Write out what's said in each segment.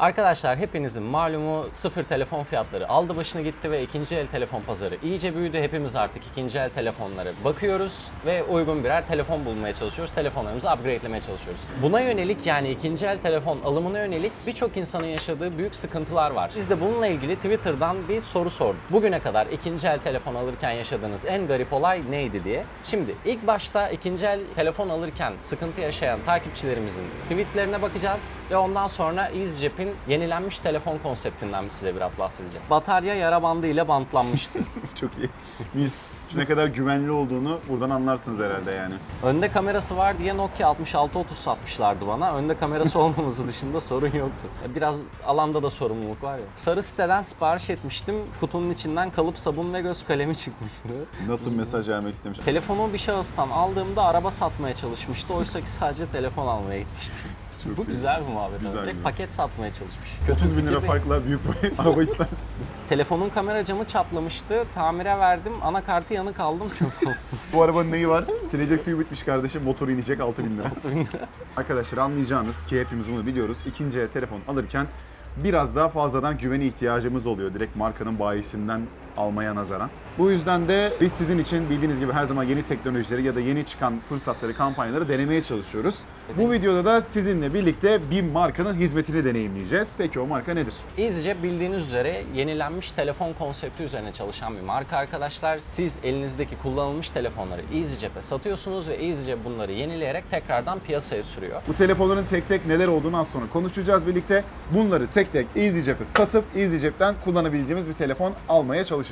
Arkadaşlar hepinizin malumu sıfır telefon fiyatları aldı başını gitti ve ikinci el telefon pazarı iyice büyüdü. Hepimiz artık ikinci el telefonlara bakıyoruz ve uygun birer telefon bulmaya çalışıyoruz. Telefonlarımızı upgradelemeye çalışıyoruz. Buna yönelik yani ikinci el telefon alımına yönelik birçok insanın yaşadığı büyük sıkıntılar var. Biz de bununla ilgili Twitter'dan bir soru sorduk. Bugüne kadar ikinci el telefon alırken yaşadığınız en garip olay neydi diye. Şimdi ilk başta ikinci el telefon alırken sıkıntı yaşayan takipçilerimizin tweetlerine bakacağız ve ondan sonra EasyJet'in yenilenmiş telefon konseptinden size biraz bahsedeceğiz. Batarya yara bandı ile bantlanmıştı. Çok iyi. Mis. Ne kadar güvenli olduğunu buradan anlarsınız herhalde yani. Önde kamerası var diye Nokia 6630 satmışlardı bana. Önde kamerası olmaması dışında sorun yoktu. Biraz alanda da sorumluluk var ya. Sarı siteden sipariş etmiştim. Kutunun içinden kalıp sabun ve göz kalemi çıkmıştı. Nasıl mesaj vermek istemiş. Telefonu bir şahıstan aldığımda araba satmaya çalışmıştı. Oysa ki sadece telefon almaya gitmişti. Bu güzel bir muhabbet. Güzel. Direkt güzel. paket satmaya çalışmış. 30 bin lira farkla büyük bir araba istersin. Telefonun kamera camı çatlamıştı. Tamire verdim. Anakartı yanık aldım çok Bu arabanın neyi var? Silecek suyu bitmiş kardeşim. Motoru inecek 6 bin lira. Arkadaşlar anlayacağınız ki hepimiz bunu biliyoruz. İkinci el telefon alırken biraz daha fazladan güvene ihtiyacımız oluyor. Direkt markanın bayisinden almaya nazaran. Bu yüzden de biz sizin için bildiğiniz gibi her zaman yeni teknolojileri ya da yeni çıkan fırsatları, kampanyaları denemeye çalışıyoruz. Bu videoda da sizinle birlikte bir markanın hizmetini deneyimleyeceğiz. Peki o marka nedir? EasyJet bildiğiniz üzere yenilenmiş telefon konsepti üzerine çalışan bir marka arkadaşlar. Siz elinizdeki kullanılmış telefonları EasyJet'e satıyorsunuz ve EasyJet bunları yenileyerek tekrardan piyasaya sürüyor. Bu telefonların tek tek neler olduğunu az sonra konuşacağız birlikte. Bunları tek tek EasyJet'e satıp EasyJet'ten kullanabileceğimiz bir telefon almaya çalışacağız.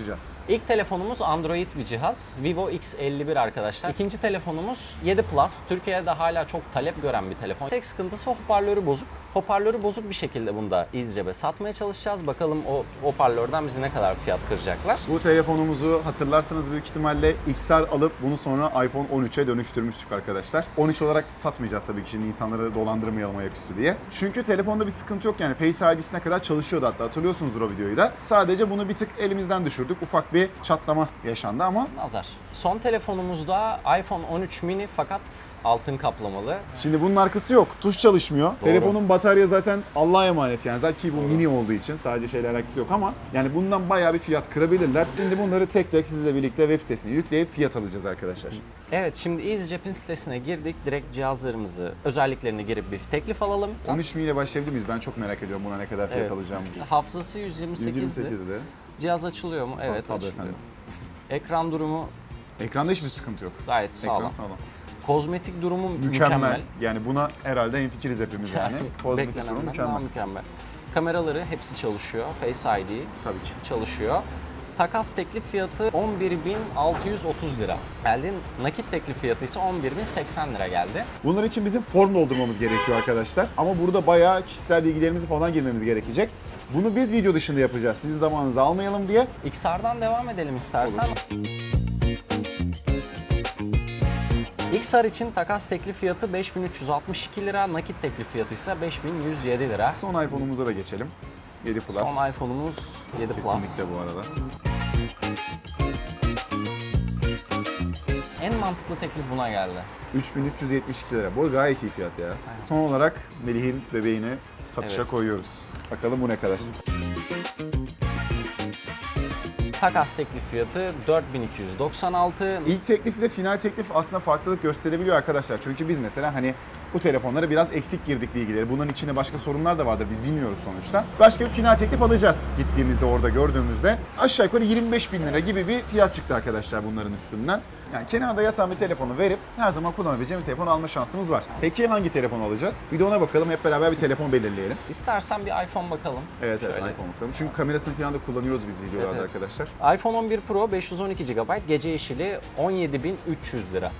İlk telefonumuz Android bir cihaz. Vivo X51 arkadaşlar. İkinci telefonumuz 7 Plus. Türkiye'de hala çok talep gören bir telefon. Tek sıkıntısı hoparlörü bozuk. Hoparlörü bozuk bir şekilde bunu da EasyJet'e satmaya çalışacağız. Bakalım o hoparlörden bizi ne kadar fiyat kıracaklar. Bu telefonumuzu hatırlarsanız büyük ihtimalle XR alıp bunu sonra iPhone 13'e dönüştürmüştük arkadaşlar. 13 olarak satmayacağız tabii ki şimdi insanları dolandırmayalım ayaküstü diye. Çünkü telefonda bir sıkıntı yok yani Face ID'sine kadar çalışıyordu hatta hatırlıyorsunuzdur o videoyu da. Sadece bunu bir tık elimizden düşürdük. Ufak bir çatlama yaşandı ama Nazar. Son telefonumuzda iPhone 13 mini fakat altın kaplamalı. Şimdi bunun arkası yok. Tuş çalışmıyor. Telefonun batarya zaten Allah'a emanet yani. Zaten ki bu mini olduğu için sadece şeyle alakası yok ama yani bundan bayağı bir fiyat kırabilirler. Şimdi bunları tek tek sizle birlikte web sitesine yükleyip fiyat alacağız arkadaşlar. Evet şimdi EasyJet'in sitesine girdik. Direkt cihazlarımızı, özelliklerini girip bir teklif alalım. 13 mi ile başlayabilir miyiz? Ben çok merak ediyorum buna ne kadar fiyat Evet. alacağımızı. Hafızası 128'di. 128'de. Cihaz açılıyor mu? Evet tabii açılıyor. efendim. Ekran durumu Ekranda hiçbir sıkıntı yok. gayet sağlam. Ekran sağlam. Kozmetik durumu Mükemmel. mükemmel. Yani buna herhalde hemfikiriz hepimiz yani. Kozmetik durumu daha mükemmel. mükemmel. Kameraları hepsi çalışıyor. Face ID Tabii ki. çalışıyor. Takas teklif fiyatı 11.630 lira. Geldi. Nakit teklif fiyatı ise 11.080 lira geldi. Bunlar için bizim form doldurmamız gerekiyor arkadaşlar. Ama burada bayağı kişisel bilgilerimizi falan girmemiz gerekecek. Bunu biz video dışında yapacağız. Sizin zamanınızı almayalım diye. XR'dan devam edelim istersen. XR için takas teklif fiyatı 5362 lira, nakit teklif fiyatı ise 5107 lira. Son iPhone'umuza da geçelim. 7 Plus. Son iPhone'umuz 7 Plus. Kesinlikle bu arada. En mantıklı teklif buna geldi. 3372 lira. Bu gayet iyi fiyat ya. Son olarak Melih'in bebeğini satışa Evet. koyuyoruz. Bakalım bu ne kadar. Takas teklif fiyatı 4296. İlk teklif ile final teklif aslında farklılık gösterebiliyor arkadaşlar. Çünkü biz mesela hani bu telefonlara biraz eksik girdik bilgileri. Bunların içinde başka sorunlar da vardır. Biz bilmiyoruz sonuçta. Başka bir final teklif alacağız gittiğimizde orada gördüğümüzde. Aşağı yukarı 25 bin lira gibi bir fiyat çıktı arkadaşlar bunların üstünden. Yani kenarda yatan bir telefonu verip her zaman kullanabileceğim bir telefon alma şansımız var. Peki hangi telefon alacağız? Bir de ona bakalım. Hep beraber bir telefon belirleyelim. İstersen bir iPhone bakalım. Evet evet Şöyle. iPhone bakalım. Çünkü kamerasını falan da kullanıyoruz biz videolarda Evet, evet. arkadaşlar. iPhone 11 Pro 512 GB, gece yeşili 17300 lira.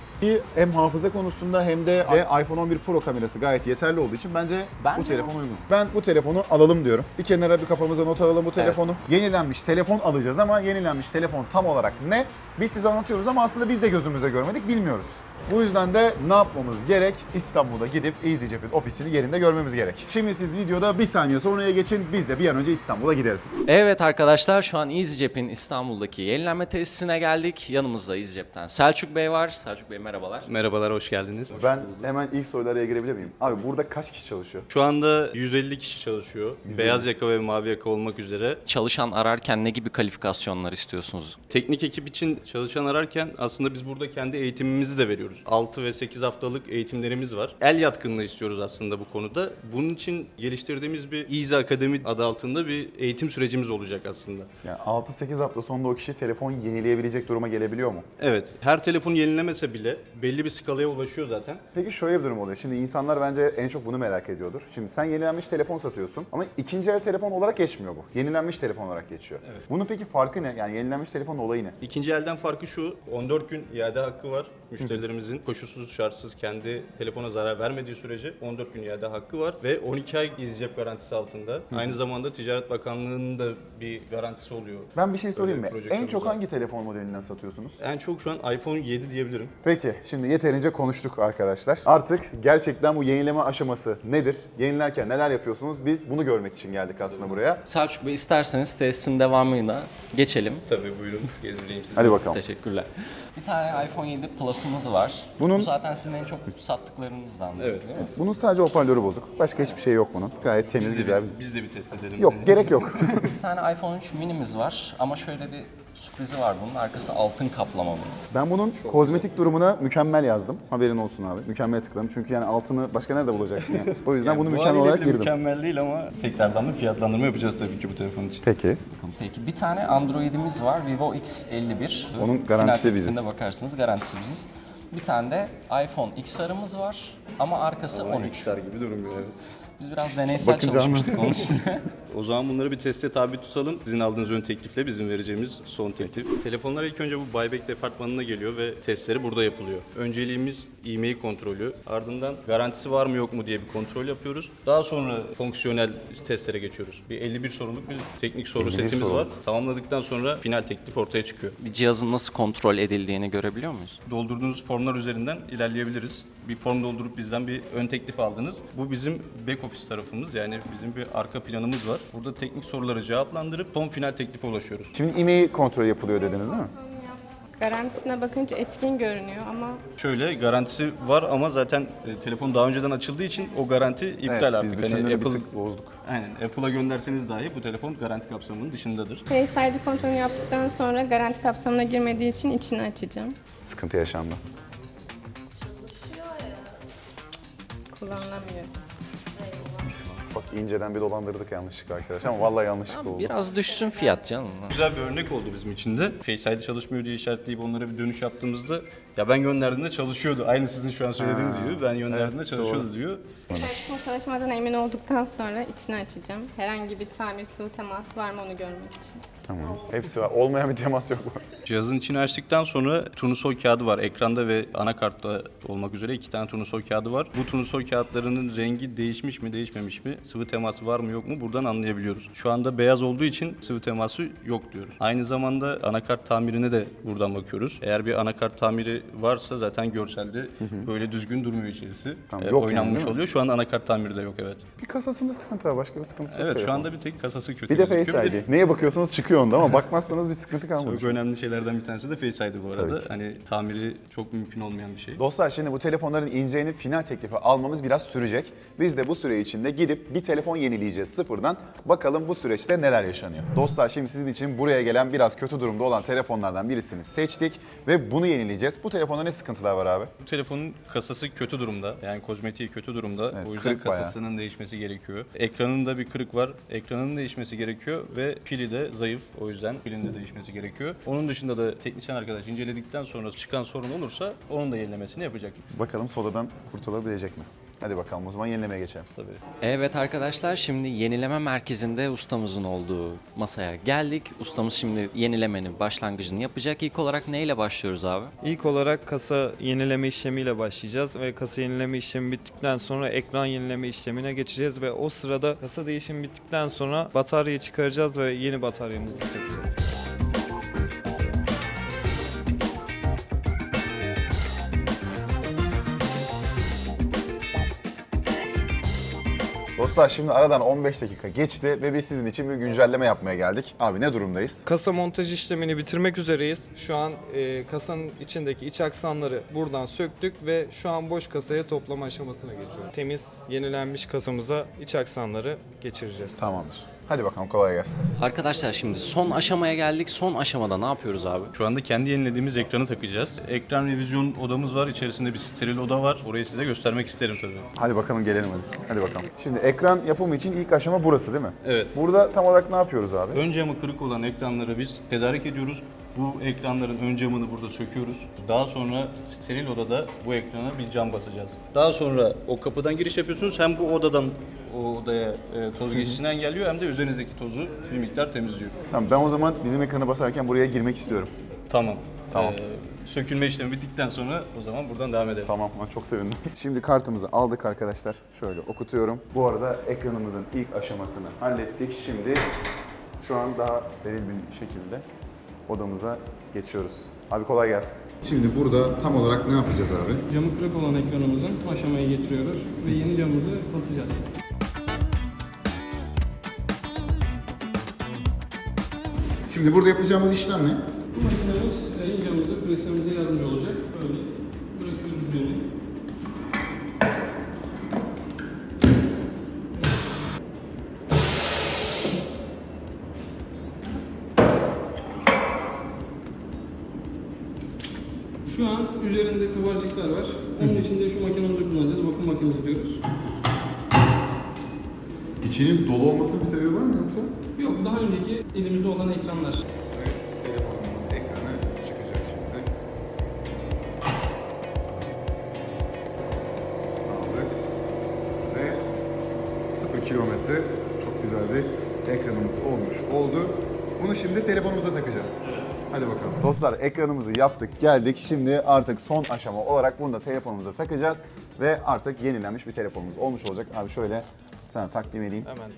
Hem hafıza konusunda hem de ve iPhone 11 Pro kamerası gayet yeterli olduğu için bence, bu Bence telefon uygun. Ben bu telefonu alalım diyorum. Bir kenara bir kafamıza not alalım bu telefonu. Yenilenmiş telefon alacağız ama yenilenmiş telefon tam olarak ne? Biz size anlatıyoruz ama aslında biz de gözümüzde görmedik, bilmiyoruz. Bu yüzden de ne yapmamız gerek? İstanbul'a gidip EasyJet'in ofisini yerinde görmemiz gerek. Şimdi siz videoda bir saniye sonraya geçin. Biz de bir an önce İstanbul'a gidelim. Evet arkadaşlar şu an EasyJet'in İstanbul'daki yenilenme tesisine geldik. Yanımızda EasyJet'ten Selçuk Bey var. Selçuk Bey merhabalar. Merhabalar, hoş geldiniz. Ben hemen ilk sorulara girebilir miyim? Abi burada kaç kişi çalışıyor? Şu anda 150 kişi çalışıyor. Beyaz yaka ve mavi yaka olmak üzere. Çalışan ararken ne gibi kalifikasyonlar istiyorsunuz? Teknik ekip için çalışan ararken aslında biz burada kendi eğitimimizi de veriyoruz. 6 ve 8 haftalık eğitimlerimiz var. El yatkınlığı istiyoruz aslında bu konuda. Bunun için geliştirdiğimiz bir Easy Akademi adı altında bir eğitim sürecimiz olacak aslında. Yani 6-8 hafta sonunda o kişi telefon yenileyebilecek duruma gelebiliyor mu? Evet, her telefon yenilemese bile belli bir skalaya ulaşıyor zaten. Peki şöyle bir durum oluyor. Şimdi insanlar bence en çok bunu merak ediyordur. Şimdi sen yenilenmiş telefon satıyorsun ama ikinci el telefon olarak geçmiyor bu. Yenilenmiş telefon olarak geçiyor. Bunun peki farkı ne? Yani yenilenmiş telefonun olayı ne? İkinci elden farkı şu, 14 gün iade hakkı var müşterilerimizin. Koşulsuz şartsız kendi telefona zarar vermediği sürece 14 gün iade hakkı var ve 12 ay izleyecek garantisi altında. Aynı zamanda Ticaret Bakanlığı'nın da bir garantisi oluyor. Ben bir şey sorayım mı? En çok hangi telefon modelinden satıyorsunuz? En çok şu an iPhone 7 diyebilirim. Peki şimdi yeterince konuştuk arkadaşlar. Artık gerçekten bu yenileme aşaması nedir? Yenilerken neler yapıyorsunuz? Biz bunu görmek için geldik aslında buraya. Selçuk Bey isterseniz tesisin devamına geçelim. Tabii buyurun gezdireyim sizi. Hadi bakalım. Teşekkürler. Bir tane iPhone 7 Plus'ımız var. Bunun- Bu zaten sizin en çok sattıklarınızdan Evet. değil mi? Bunun sadece hoparlörü bozuk. Başka hiçbir şey yok bunun. Gayet temiz, Biz de, güzel. bir, biz de bir test edelim. Yok, gerek yok. Bir tane iPhone 3 minimiz var ama şöyle bir sürprizi var bunun. Arkası altın kaplama bunun. Ben bunun kozmetik durumuna mükemmel yazdım. Haberin olsun abi. Mükemmel tıkladım. Çünkü yani altını başka nerede bulacaksın yani? O yüzden Yani bunu bu mükemmel olarak girdim. Mükemmel değil ama tekrardan da fiyatlandırma yapacağız tabii ki bu telefon için. Peki. Peki bir tane Android'imiz var. Vivo X51. Onun garantisi biziz. bakarsınız garantisi biziz. Bir tane de iPhone XR'ımız var ama arkası 13. gibi durmuyor evet. Biz biraz deneysel Bakınca çalışmıştık onun üstüne. O zaman bunları bir teste tabi tutalım. Sizin aldığınız ön teklifle bizim vereceğimiz son teklif. Telefonlar ilk önce bu buyback departmanına geliyor ve testleri burada yapılıyor. Önceliğimiz e-mail kontrolü. Ardından garantisi var mı yok mu diye bir kontrol yapıyoruz. Daha sonra fonksiyonel testlere geçiyoruz. Bir 51 soruluk bir teknik soru 51 setimiz soru. var. Tamamladıktan sonra final teklif ortaya çıkıyor. bir cihazın nasıl kontrol edildiğini görebiliyor muyuz? Doldurduğunuz formlar üzerinden ilerleyebiliriz. Bir form doldurup bizden bir ön teklif aldınız. Bu bizim back office tarafımız yani bizim bir arka planımız var. Burada teknik soruları cevaplandırıp son final teklife ulaşıyoruz. Şimdi e-mail kontrol yapılıyor dediniz değil mi? Garantisine bakınca etkin görünüyor ama Şöyle garantisi var ama zaten e, telefon daha önceden açıldığı için o garanti iptal evet, artık. Biz Hani bütünlüğünü Apple, bir bozduk. aynen Apple'a gönderseniz dahi bu telefon garanti kapsamının dışındadır. Face ID kontrolünü yaptıktan sonra garanti kapsamına girmediği için içini açacağım. Sıkıntı yaşandı. İnceden bir dolandırdık yanlışlıkla arkadaşlar ama vallahi yanlışlıkla oldu. Biraz düşsün fiyat canım. Güzel bir örnek oldu bizim için de. Face ID çalışmıyor diye işaretleyip onlara bir dönüş yaptığımızda ya ben gönderdiğimde çalışıyordu. Aynı sizin şu an söylediğiniz gibi ben gönderdiğimde Evet, çalışıyordu diyor. Telefonun çalışmadan emin olduktan sonra içini açacağım. Herhangi bir tamir sıvı teması var mı onu görmek için. Tamam. Hepsi var. Olmayan bir temas yok bu. Cihazın içini açtıktan sonra turnusol kağıdı var. Ekranda ve anakartta olmak üzere iki tane turnusol kağıdı var. Bu turnusol kağıtlarının rengi değişmiş mi değişmemiş mi? Sıvı teması var mı yok mu? Buradan anlayabiliyoruz. Şu anda beyaz olduğu için sıvı teması yok diyoruz. Aynı zamanda anakart tamirine de buradan bakıyoruz. Eğer bir anakart tamiri varsa zaten görselde böyle düzgün durmuyor içerisi. Tamam, Ee, yok yani, oynanmış değil mi? oluyor. Şu an anakart tamiri de yok evet. Bir kasasında sıkıntı var. Başka bir sıkıntısı yok. Evet şu telefonun. anda bir tek kasası kötü Bir de gözüküyor. Face ID. Neye bakıyorsanız çıkıyor onda ama bakmazsanız bir sıkıntı kalmamış. Çok önemli şeylerden bir tanesi de Face ID bu arada. Hani tamiri çok mümkün olmayan bir şey. Dostlar şimdi bu telefonların ineceğini final teklifi almamız biraz sürecek. Biz de bu süre içinde gidip bir telefon yenileyeceğiz sıfırdan. Bakalım bu süreçte neler yaşanıyor. Dostlar şimdi sizin için buraya gelen biraz kötü durumda olan telefonlardan birisini seçtik ve bunu yenileyeceğiz. Bu telefonda ne sıkıntılar var abi? Bu telefonun kasası kötü durumda. Yani kozmetiği kötü durumda. Evet, o yüzden kırık bayağı. kasasının değişmesi gerekiyor. Ekranında bir kırık var. Ekranının değişmesi gerekiyor ve pili de zayıf. O yüzden pilin de değişmesi gerekiyor. Onun dışında da teknisyen arkadaş inceledikten sonra çıkan sorun olursa onun da yenilemesini yapacak. Bakalım sodadan kurtulabilecek mi? Hadi bakalım o zaman yenilemeye geçelim. Tabii. Evet arkadaşlar şimdi yenileme merkezinde ustamızın olduğu masaya geldik. Ustamız şimdi yenilemenin başlangıcını yapacak. İlk olarak neyle başlıyoruz abi? İlk olarak kasa yenileme işlemiyle başlayacağız ve kasa yenileme işlemi bittikten sonra ekran yenileme işlemine geçeceğiz ve o sırada kasa değişimi bittikten sonra bataryayı çıkaracağız ve yeni bataryamızı takacağız. Dostlar şimdi aradan 15 dakika geçti ve biz sizin için bir güncelleme yapmaya geldik. Abi ne durumdayız? Kasa montaj işlemini bitirmek üzereyiz. Şu an e, kasanın içindeki iç aksamları buradan söktük ve şu an boş kasaya toplama aşamasına geçiyoruz. Temiz, yenilenmiş kasamıza iç aksamları geçireceğiz. Tamamdır. Hadi bakalım kolay gelsin. Arkadaşlar şimdi son aşamaya geldik. Son aşamada ne yapıyoruz abi? Şu anda kendi yenilediğimiz ekranı takacağız. Ekran revizyon odamız var. İçerisinde bir steril oda var. Orayı size göstermek isterim tabii. Hadi bakalım gelelim hadi. Hadi bakalım. Şimdi ekran yapımı için ilk aşama burası değil mi? Evet. Burada tam olarak ne yapıyoruz abi? Ön camı kırık olan ekranları biz tedarik ediyoruz. Bu ekranların ön camını burada söküyoruz. Daha sonra steril odada bu ekrana bir cam basacağız. Daha sonra o kapıdan giriş yapıyorsunuz. Hem bu odadan o odaya e, toz geçişini engelliyor hem de üzerinizdeki tozu bir miktar temizliyor. Tamam ben o zaman bizim ekranı basarken buraya girmek istiyorum. Tamam. Tamam. Ee, sökülme işlemi bittikten sonra o zaman buradan devam edelim. Tamam ben çok sevindim. Şimdi kartımızı aldık arkadaşlar. Şöyle okutuyorum. Bu arada ekranımızın ilk aşamasını hallettik. Şimdi şu an daha steril bir şekilde odamıza geçiyoruz. Abi kolay gelsin. Şimdi burada tam olarak ne yapacağız abi? Camı kırık olan ekranımızın aşamaya getiriyoruz ve yeni camımızı basacağız. Şimdi burada yapacağımız işlem ne? Bu makinemiz e, yeni camımızı preslememize yardımcı olacak. Böyle bırakıyoruz üzerine. İçinin dolu olmasının bir sebebi var mı yoksa? Yok daha önceki elimizde olan ekranlar. Telefonumuzun ekranı çıkacak şimdi. Aldık. Ve 0 kilometre çok güzel bir ekranımız olmuş oldu. Bunu şimdi telefonumuza takacağız. Hadi bakalım. Dostlar ekranımızı yaptık geldik. Şimdi artık son aşama olarak bunu da telefonumuza takacağız. Ve artık yenilenmiş bir telefonumuz olmuş olacak. Abi şöyle sana takdim edeyim. Hemen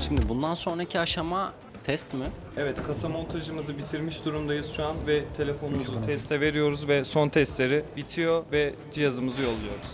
Şimdi bundan sonraki aşama test mi? Evet, kasa montajımızı bitirmiş durumdayız şu an ve telefonumuzu teste veriyoruz ve son testleri bitiyor ve cihazımızı yolluyoruz.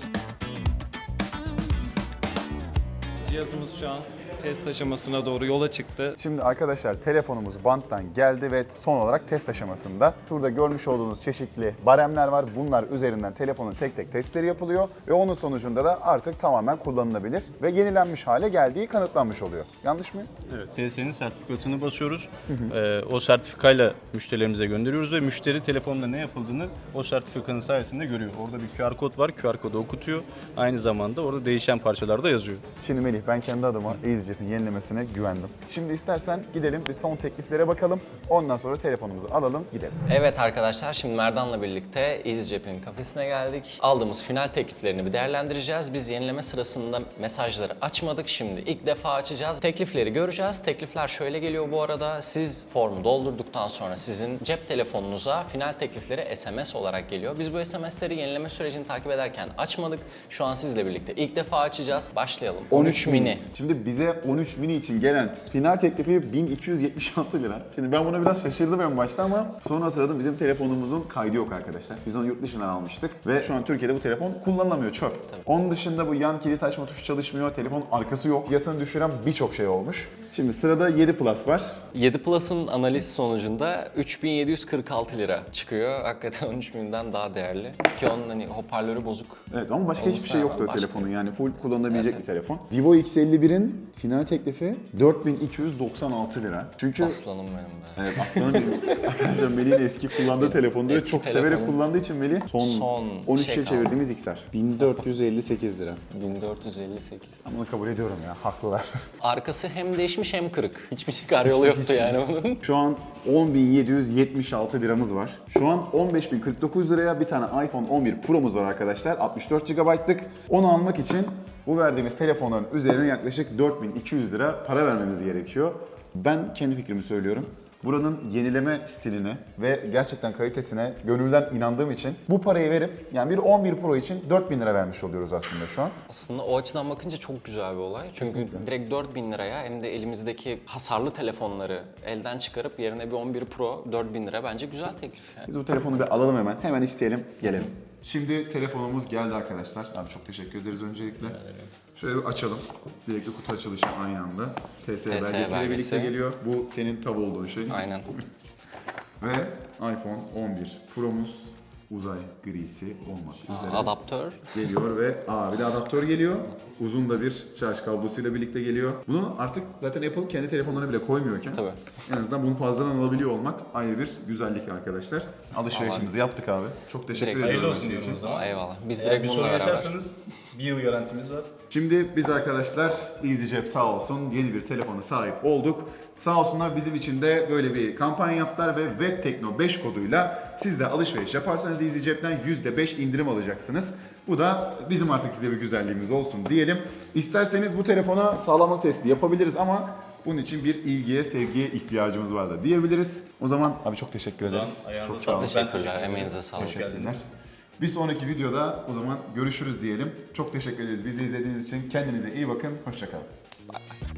Cihazımız şu an test aşamasına doğru yola çıktı. Şimdi arkadaşlar telefonumuz banttan geldi ve son olarak test aşamasında. Şurada görmüş olduğunuz çeşitli baremler var. Bunlar üzerinden telefonun tek tek testleri yapılıyor ve onun sonucunda da artık tamamen kullanılabilir ve yenilenmiş hale geldiği kanıtlanmış oluyor. Yanlış mı? Evet. TSE'nin sertifikasını basıyoruz. Ee, o sertifikayla müşterilerimize gönderiyoruz ve müşteri telefonla ne yapıldığını o sertifikanın sayesinde görüyor. Orada bir QR kod var. QR kodu okutuyor. Aynı zamanda orada değişen parçalar da yazıyor. Şimdi Melih ben kendi adıma EasyJet'in yenilemesine güvendim. Şimdi istersen gidelim bir son tekliflere bakalım. Ondan sonra telefonumuzu alalım gidelim. Evet arkadaşlar şimdi Merdan'la birlikte EasyJet'in kafesine geldik. Aldığımız final tekliflerini bir değerlendireceğiz. Biz yenileme sırasında mesajları açmadık. Şimdi ilk defa açacağız. Teklifleri göreceğiz. Teklifler şöyle geliyor bu arada. Siz formu doldurduktan sonra sizin cep telefonunuza final teklifleri SMS olarak geliyor. Biz bu SMS'leri yenileme sürecini takip ederken açmadık. Şu an sizle birlikte ilk defa açacağız. Başlayalım. 13 mini. Şimdi bize 13 mini için gelen final teklifi 1276 lira. Şimdi ben buna biraz şaşırdım en başta ama sonra hatırladım bizim telefonumuzun kaydı yok arkadaşlar. Biz onu yurt dışından almıştık ve şu an Türkiye'de bu telefon kullanılamıyor çöp. Onun dışında bu yan kilit açma tuşu çalışmıyor, telefon arkası yok. Fiyatını düşüren birçok şey olmuş. Şimdi sırada 7 Plus var. 7 Plus'ın analiz sonucunda 3746 lira çıkıyor. Hakikaten 13 binden daha değerli. Ki onun hani hoparlörü bozuk. Evet ama başka hiçbir Olursa şey yoktu o başka. telefonun yani full kullanılabilecek Evet, bir telefon. Vivo X51'in final teklifi 4296 lira. Çünkü Aslanım benim de. Evet aslanım benim. Arkadaşlar Melih'in eski kullandığı telefonda ve Eski çok severek kullandığı için Melih son, Son 13'e şey kaldı. çevirdiğimiz XR. 1458 lira. 1458. Ben bunu kabul ediyorum ya haklılar. Arkası hem değişmiş hem kırık. Hiçbir çıkar yolu yoktu yani bunun. Şu an 10.776 liramız var. Şu an 15.049 liraya bir tane iPhone 11 Pro'muz var arkadaşlar. 64 GB'lık. Onu almak için bu verdiğimiz telefonların üzerine yaklaşık 4200 lira para vermemiz gerekiyor. Ben kendi fikrimi söylüyorum. buranın yenileme stiline ve gerçekten kalitesine gönülden inandığım için bu parayı verip yani bir 11 Pro için 4000 lira vermiş oluyoruz aslında şu an. Aslında o açıdan bakınca çok güzel bir olay. Çünkü Kesinlikle. direkt 4000 liraya hem de elimizdeki hasarlı telefonları elden çıkarıp yerine bir 11 Pro 4000 lira bence güzel teklif yani. Biz bu telefonu bir alalım hemen. Hemen isteyelim, gelelim. Şimdi telefonumuz geldi arkadaşlar. Abi çok teşekkür ederiz öncelikle. Şöyle bir açalım. Direkt kutu açılışı aynı anda. TS, belgesiyle belgesi. birlikte geliyor. Bu senin tav olduğun şey. Aynen. Ve iPhone 11 Pro'muz uzay grisi olmak üzere Adaptör. geliyor ve aa bir de adaptör geliyor. Uzun da bir şarj kablosuyla birlikte geliyor. Bunu artık zaten Apple kendi telefonlarına bile koymuyorken Tabii. en azından bunu fazladan alabiliyor olmak ayrı bir güzellik arkadaşlar. Alışverişimizi yaptık abi. Çok teşekkür Direkt ediyorum. Hayırlı her olsun şey diyoruz için. o zaman. Eyvallah. Biz Eğer direkt bir sorun bununla beraber. yaşarsanız bir yıl garantimiz var. Şimdi biz arkadaşlar EasyCep sağ olsun yeni bir telefona sahip olduk. Sağ olsunlar bizim için de böyle bir kampanya yaptılar ve WebTekno 5 koduyla siz de alışveriş yaparsanız EasyCep'ten %5 indirim alacaksınız. Bu da bizim artık size bir güzelliğimiz olsun diyelim. İsterseniz bu telefona sağlamlık testi yapabiliriz ama bunun için bir ilgiye, sevgiye ihtiyacımız var da diyebiliriz. O zaman abi çok teşekkür ederiz. Çok sağ olun. Teşekkürler. Emeğinize sağlık. Teşekkürler. Bir sonraki videoda o zaman görüşürüz diyelim. Çok teşekkür ederiz bizi izlediğiniz için. Kendinize iyi bakın. Hoşçakalın. Bay.